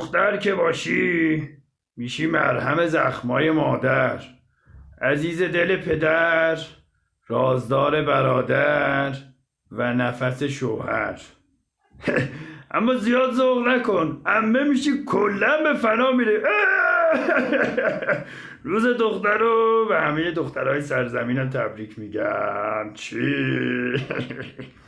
دختر که باشی میشی مرهم زخمای مادر. عزیز دل پدر رازدار برادر و نفس شوهر. اما زیاد ذوق نکن امه میشی کلا به فنا میره. روز دختر رو به همه دخترهای سرزمینم تبریک میگم. چی؟